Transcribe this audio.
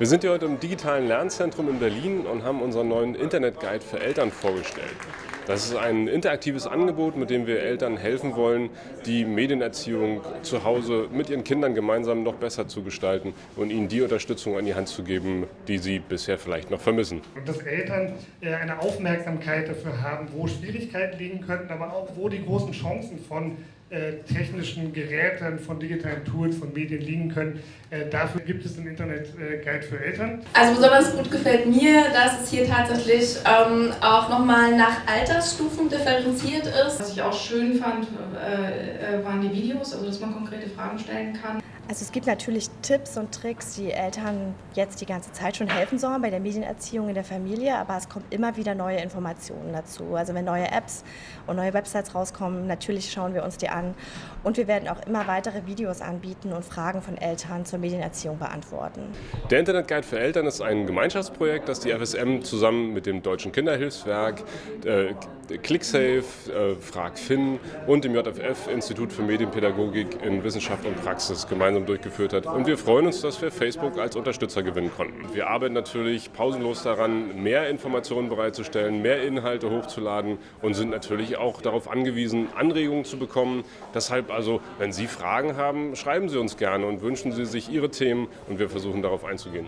Wir sind hier heute im digitalen Lernzentrum in Berlin und haben unseren neuen Internetguide für Eltern vorgestellt. Das ist ein interaktives Angebot, mit dem wir Eltern helfen wollen, die Medienerziehung zu Hause mit ihren Kindern gemeinsam noch besser zu gestalten und ihnen die Unterstützung an die Hand zu geben, die sie bisher vielleicht noch vermissen. Und dass Eltern äh, eine Aufmerksamkeit dafür haben, wo Schwierigkeiten liegen könnten, aber auch wo die großen Chancen von äh, technischen Geräten, von digitalen Tools, von Medien liegen können. Äh, dafür gibt es den Internet-Guide für Eltern. Also besonders gut gefällt mir, dass es hier tatsächlich ähm, auch nochmal nach Altersstufen differenziert ist. Was ich auch schön fand, äh, waren die Videos, also dass man konkrete Fragen stellen kann. Also es gibt natürlich Tipps und Tricks, die Eltern jetzt die ganze Zeit schon helfen sollen bei der Medienerziehung in der Familie, aber es kommen immer wieder neue Informationen dazu. Also wenn neue Apps und neue Websites rauskommen, natürlich schauen wir uns die an und wir werden auch immer weitere Videos anbieten und Fragen von Eltern zur Medienerziehung beantworten. Der Internetguide für Eltern ist ein Gemeinschaftsprojekt, das die FSM zusammen mit dem Deutschen Kinderhilfswerk, äh, ClickSafe, äh, FragFin und dem JFF Institut für Medienpädagogik in Wissenschaft und Praxis gemeinsam gemeinsam durchgeführt hat. Und wir freuen uns, dass wir Facebook als Unterstützer gewinnen konnten. Wir arbeiten natürlich pausenlos daran, mehr Informationen bereitzustellen, mehr Inhalte hochzuladen und sind natürlich auch darauf angewiesen, Anregungen zu bekommen. Deshalb also, wenn Sie Fragen haben, schreiben Sie uns gerne und wünschen Sie sich Ihre Themen und wir versuchen darauf einzugehen.